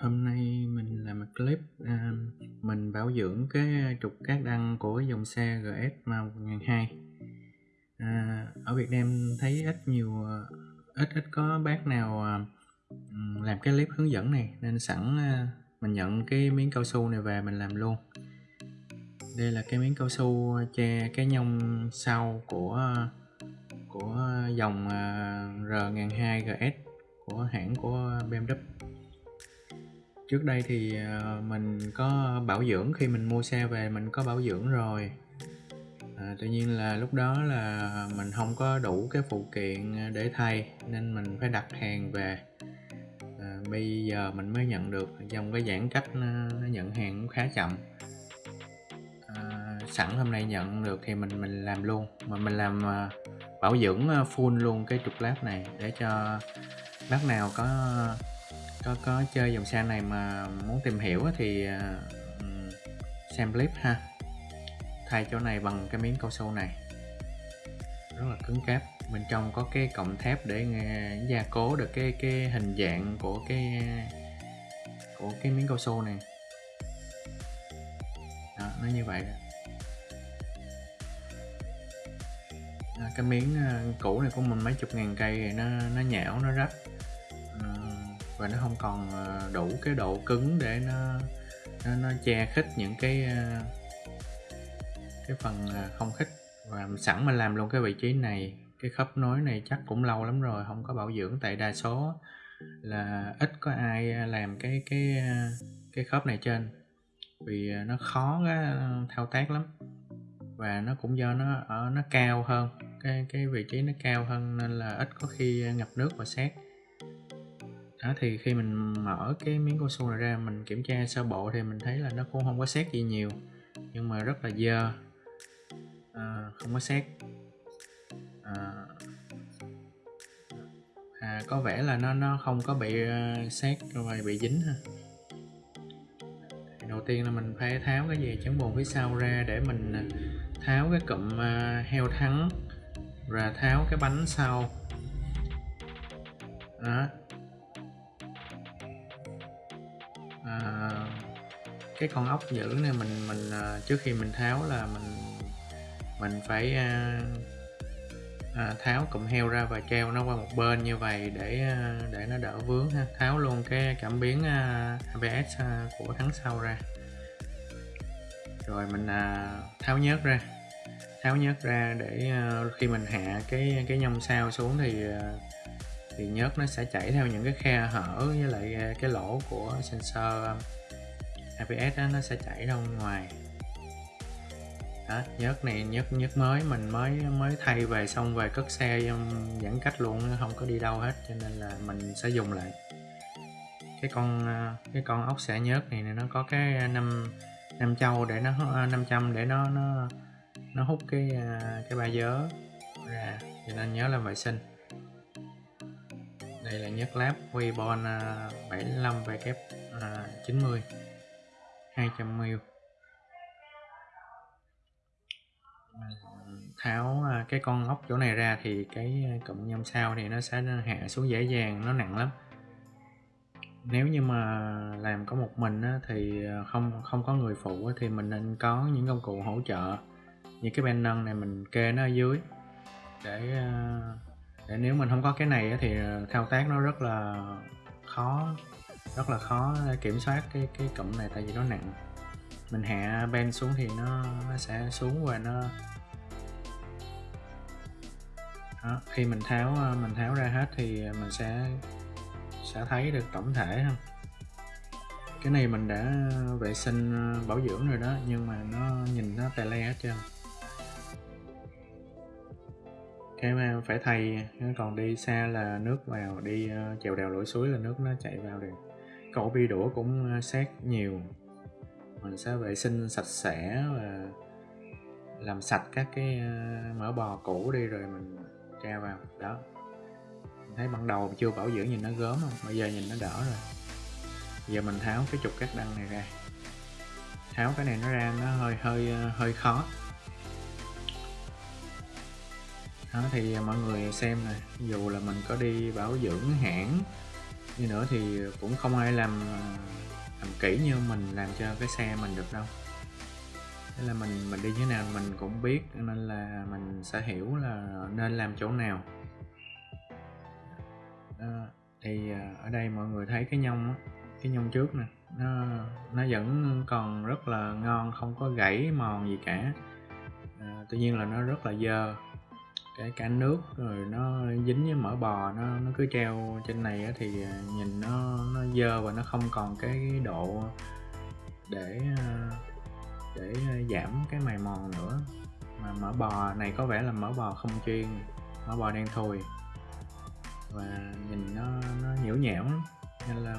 Hôm nay mình làm một clip, à, mình bảo dưỡng cái trục cát đăng của dòng xe GS mà 1002. À, ở Việt Nam thấy ít nhiều à, ít ít có bác nào à, làm cái clip hướng dẫn này nên sẵn à, mình nhận cái miếng cao su này về mình làm luôn. Đây là cái miếng cao su che cái nhông sau của của dòng à, R1002 GS của hãng của BMW trước đây thì ờ, mình có bảo dưỡng khi mình mua xe về mình có bảo dưỡng rồi. À, tuy nhiên là lúc đó là mình không có đủ cái phụ kiện ờ, để thay nên mình phải đặt hàng về. À, bây giờ mình mới nhận được trong cái giãn cách nó, nó nhận hàng cũng khá chậm. À, sẵn hôm nay nhận được thì mình mình làm luôn mà mình làm ờ, bảo dưỡng full luôn cái trục lát này để cho bác nào có có có chơi dòng xe này mà muốn tìm hiểu thì à, xem clip ha. Thay chỗ này bằng cái miếng cao su này. Rất là cứng cáp. Bên trong có cái cọng thép để gia cố được cái cái hình dạng của cái của cái miếng cao su này. Đó, nó như vậy đó. đó cái miếng à, cũ này của mình mấy chục ngàn cây nó nó nhão nó rách và nó không còn ờ, đủ cái độ cứng để nó nó, nó che khít những cái ờ, cái phần ờ, không khít. Và sẵn mà làm luôn cái vị trí này cái khớp nối này chắc cũng lâu lắm rồi không có bảo dưỡng. Tại đa số là ít có ai làm cái cái cái khớp này trên. Vì nó khó thao tác lắm. Và nó cũng do nó ở nó cao hơn cái cái vị trí nó cao hơn nên là ít có khi ngập nước và xét đó thì khi mình mở cái miếng cao su này ra mình kiểm tra sơ bộ thì mình thấy là nó cũng không có xét gì nhiều nhưng mà rất là dơ. À, không có xét. À, à, có vẻ là nó nó không có bị uh, xét rồi bị dính ha. Đầu tiên là mình phải tháo cái dây chắn bồn phía sau ra để mình ờ, tháo cái cụm uh, heo thắng và tháo cái bánh sau. Đó cái con ốc giữ này mình mình à, trước khi mình tháo là mình mình phải à, à, tháo cụm heo ra và treo nó qua một bên như vậy để à, để nó đỡ vướng ha. Tháo luôn cái cảm biến à, ABS à, của thắng sau ra. Rồi mình à, tháo nhớt ra. Tháo nhớt ra để à, khi mình hạ cái cái nhông sao xuống thì à, thì nhớt nó sẽ chảy theo những cái khe hở với lại à, cái lỗ của sensor APS đó, nó sẽ chảy ra ngoài. Đó, nhớt này nhớt nhớt mới mình mới mới thay về xong về cất xe giãn cách luôn không có đi đâu hết cho nên là mình sẽ dùng lại. Cái con à, cái con ốc xẻ nhớt này, này nó có cái à, năm năm châu để nó à, 500 để nó nó nó hút cái cái ba dớ ra cho nên nhớ làm vệ sinh. Đây là nhớt láp Weibon 75W 90 200ml tháo à, cái con ốc chỗ này ra thì cái à, cụm nhôm sao thì nó sẽ hạ xuống dễ dàng nó nặng lắm. Nếu như mà làm có một mình á, thì à, không không có người phụ á, thì mình nên có những công cụ hỗ trợ. Như cái ben nâng này mình kê nó ở dưới để để nếu mình không có cái này thì thao tác nó rất là khó rất là khó kiểm soát cái cái cụm này tại vì nó nặng. Mình hạ ben xuống thì nó nó sẽ xuống và nó đó, khi mình tháo ờ, mình tháo ra hết thì mình sẽ sẽ thấy được tổng thể không cái này mình đã vệ sinh ờ, bảo dưỡng rồi đó nhưng mà nó nhìn nó tè le hết trơn. Cái mà phải thay còn đi xa là nước vào đi chèo đèo lội suối là nước nó chạy vào được cổ bi đũa cũng xét sát nhiều. Mình sẽ vệ sinh sạch sẽ và làm sạch các cái ờ, mỡ bò cũ đi rồi mình tra vào. Đó. Mình thấy ban đầu chưa bảo dưỡng nhìn nó gớm không? Bây giờ nhìn nó đỡ rồi. Giờ mình tháo cái trục cắt đăng này ra. Tháo cái này nó ra nó hơi hơi ờ, hơi khó. Đó, thì mọi người xem này dù là mình có đi bảo dưỡng hãng như nữa thì cũng không ai làm à, làm kỹ như mình làm cho cái xe mình được đâu. Thế là mình mình đi như thế nào mình cũng biết nên là mình sẽ hiểu là nên làm chỗ nào. Đó. thì à, ở đây mọi người thấy cái nhông á cái nhông trước nè nó nó vẫn còn rất là ngon không có gãy mòn gì cả. À, tuy nhiên là nó rất là dơ cái cả nước rồi nó dính với mỡ bò nó nó cứ treo trên này á, thì à, nhìn nó nó dơ và nó không còn cái độ để à, để à, giảm cái mài mòn nữa. Mà mỡ bò này có vẻ là mỡ bò không chuyên mỡ bò đen thui và nhìn nó nó nhiễu nhẽo nên là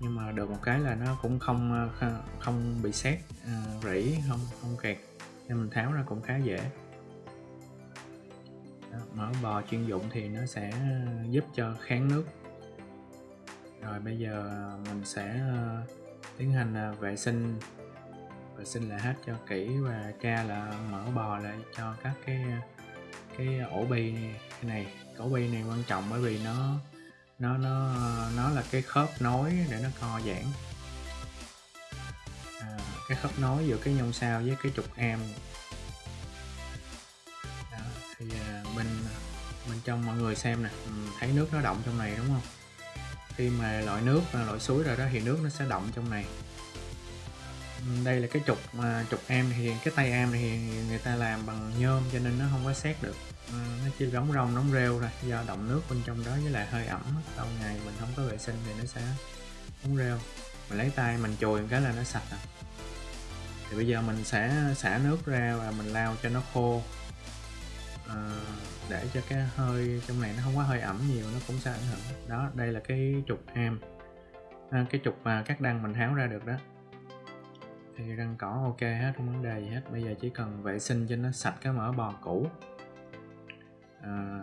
nhưng mà được một cái là nó cũng không không bị xét rỉ không không kẹt. Nên mình tháo ra cũng khá dễ mỡ bò chuyên dụng thì nó sẽ giúp cho kháng nước. Rồi bây giờ mình sẽ ờ, tiến hành ờ, vệ sinh. Vệ sinh lại hết cho kỹ và tra là mỡ bò lại cho các cái cái ổ bi này, cái này ổ bi này quan trọng bởi vì nó nó nó nó là cái khớp nối để nó co giãn. À, cái khớp nối giữa cái nhông sao với cái trục am. Cho trong mọi người xem nè. Ừ, thấy nước nó động trong này đúng không? Khi mà loại nước loại suối rồi đó thì nước nó sẽ động trong này. Ừ, đây là cái trục mà trục em thì cái tay em thì người ta làm bằng nhôm cho nên nó không có xét được. Ừ, nó chỉ giống rong nóng rêu thôi do động nước bên trong đó với lại hơi ẩm sau ngày mình không có vệ sinh thì nó sẽ nóng rêu. Mình lấy tay mình chùi cái là nó sạch rồi. Thì bây giờ mình sẽ xả nước ra và mình lao cho nó khô. À, để cho cái hơi trong này nó không có hơi ẩm nhiều nó cũng sẽ ảnh hưởng. Đó đây là cái trục am. À, cái trục mà các đăng mình tháo ra được đó. Thì răng cỏ ok hết không vấn đề gì hết. Bây giờ chỉ cần vệ sinh cho nó sạch cái mỡ bò cũ. À,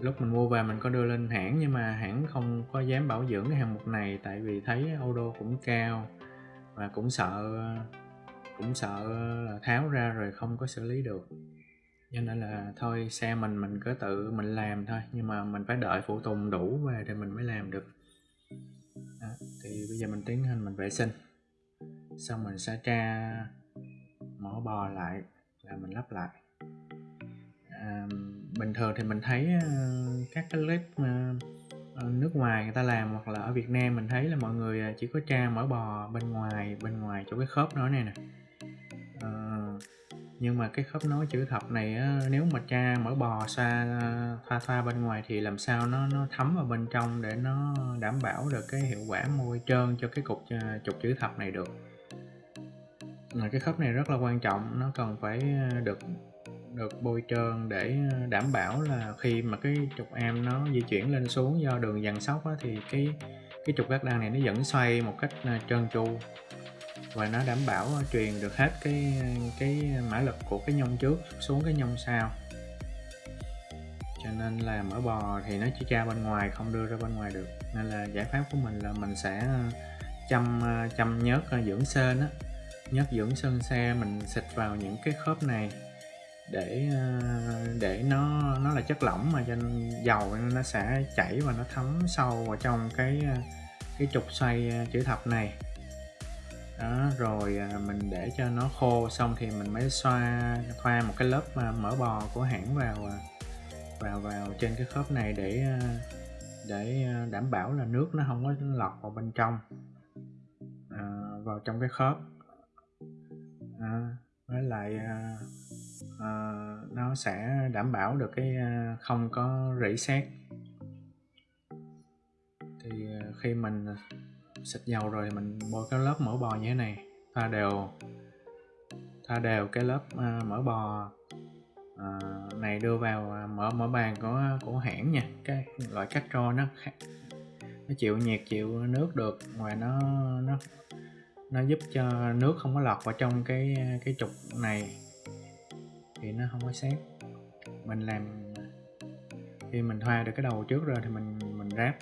lúc mình mua về mình có đưa lên hãng nhưng mà hãng không có dám bảo dưỡng cái hàng mục này tại vì thấy ô cũng cao và cũng sợ cũng sợ là tháo ra rồi không có xử lý được cho nên là thôi xe mình mình cứ tự mình làm thôi nhưng mà mình phải đợi phụ tùng đủ về thì mình mới làm được. Đó, thì bây giờ mình tiến hành mình vệ sinh. Xong mình sẽ tra mỏ bò lại là mình lắp lại. À, bình thường thì mình thấy ờ, các cái clip ờ, nước ngoài người ta làm hoặc là ở Việt Nam mình thấy là mọi người ờ, chỉ có tra mỡ bò bên ngoài bên ngoài chỗ cái khớp nó này nè nhưng mà cái khớp nối chữ thập này á, nếu mà cha mở bò xa thoa thoa bên ngoài thì làm sao nó nó thấm vào bên trong để nó đảm bảo được cái hiệu quả môi trơn cho cái cục à, trục chữ thập này được. Mà cái khớp này rất là quan trọng nó cần phải à, được được bôi trơn để đảm bảo là khi mà cái trục am nó di chuyển lên xuống do đường dàn sóc á, thì cái cái trục gác đan này nó vẫn xoay một cách à, trơn tru và nó đảm bảo ờ, truyền được hết cái cái mã lực của cái nhông trước xuống cái nhông sau. Cho nên là mỡ bò thì nó chỉ tra bên ngoài, không đưa ra bên ngoài được. Nên là giải pháp của mình là mình sẽ ờ, chăm ờ, chăm nhớt dưỡng sên á. Nhớt dưỡng sơn xe, mình xịt vào những cái khớp này để để nó nó là chất lỏng mà cho dầu nó sẽ chảy và nó thấm sâu vào trong cái cái trục xoay chữ thập này đó rồi à, mình để cho nó khô xong thì mình mới xoa thoa một cái lớp à, mỡ bò của hãng vào à, vào vào trên cái khớp này để để đảm bảo là nước nó không có lọt vào bên trong à, vào trong cái khớp. À, với lại à, à, nó sẽ đảm bảo được cái không có rỉ sét. Thì khi mình xịt dầu rồi mình bôi cái lớp mỡ bò như thế này. Thoa đều thoa đều cái lớp uh, mỡ bò uh, này đưa vào uh, mỡ mỡ bàn của của hãng nha. Cái loại cắt tro nó nó chịu nhiệt chịu nước được. Ngoài nó nó nó giúp cho nước không có lọt vào trong cái cái trục này thì nó không có xét mình làm khi mình thoa được cái đầu trước rồi thì mình mình ráp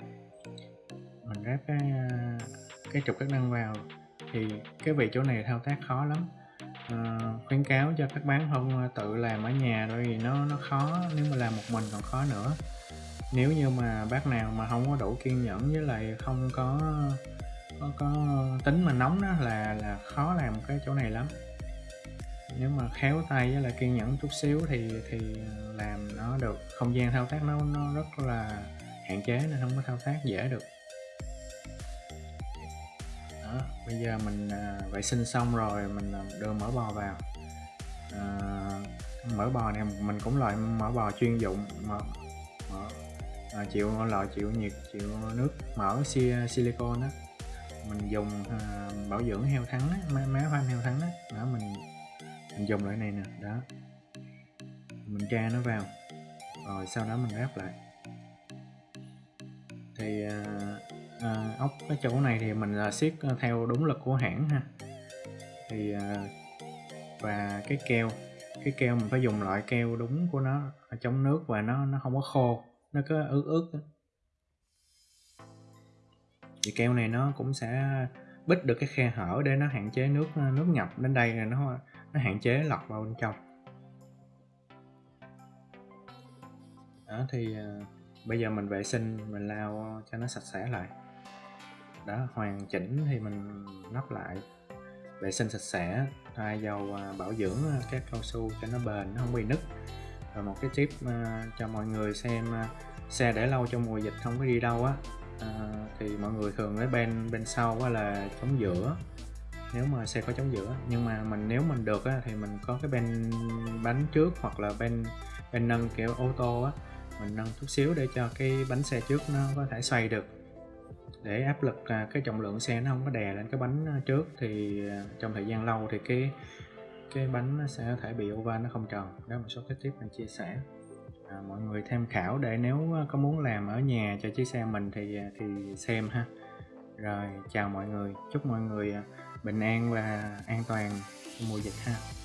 mình ráp cái ờ, cái trục các năng vào. Thì cái vị chỗ này thao tác khó lắm. À, khuyến cáo cho các bán không ờ, tự làm ở nhà rồi vì nó nó khó nếu mà làm một mình còn khó nữa. Nếu như mà bác nào mà không có đủ kiên nhẫn với lại không có có, có tính mà nóng đó là là khó làm cái chỗ này lắm. Nếu mà khéo tay với lại kiên nhẫn chút xíu thì thì làm nó được. Không gian thao tác nó nó rất là hạn chế nên không có thao tác dễ được đó bây giờ mình à, vệ sinh xong rồi mình à, đưa mỡ bò vào. À, mỡ bò này mình cũng loại mỡ bò chuyên dụng mỡ, mỡ à, chịu loại chịu nhiệt chịu nước mỡ si, silicon đó mình dùng à, bảo dưỡng heo thắng á, má, má hoa heo thắng đó, đó mình mình dùng loại này nè đó. Mình tra nó vào rồi sau đó mình ráp lại. Thì à, à, ốc cái chỗ này thì mình là siết à, theo đúng lực của hãng ha. Thì à, và cái keo cái keo mình phải dùng loại keo đúng của nó chống nước và nó nó không có khô nó cứ ướt ướt thì keo này nó cũng sẽ bít được cái khe hở để nó hạn chế nước à, nước nhập đến đây là nó nó hạn chế lọt vào bên trong. Đó thì à, bây giờ mình vệ sinh mình lau cho nó sạch sẽ lại đã hoàn chỉnh thì mình lắp lại. Vệ sinh sạch sẽ thay dầu à, bảo dưỡng à, các cao su cho nó bền nó không bị nứt. Và một cái tip à, cho mọi người xem xe để lâu trong mùa dịch không có đi đâu á. Thì mọi người thường lấy bên bên sau là chống giữa nếu mà xe có chống giữa nhưng mà mình nếu mình được á, thì mình có cái bên bánh trước hoặc là bên bên nâng kiểu ô tô á. Mình nâng chút xíu để cho cái bánh xe trước nó có thể xoay được để áp lực à, cái trọng lượng xe nó không có đè lên cái bánh à, trước thì à, trong thời gian lâu thì cái cái bánh nó sẽ có thể bị over nó không tròn. Đó một số cái tip mình chia sẻ. À, mọi người tham khảo để nếu có muốn làm ở nhà cho chiếc xe mình thì thì xem ha. Rồi chào mọi người. Chúc mọi người bình an và an toàn mùa dịch ha.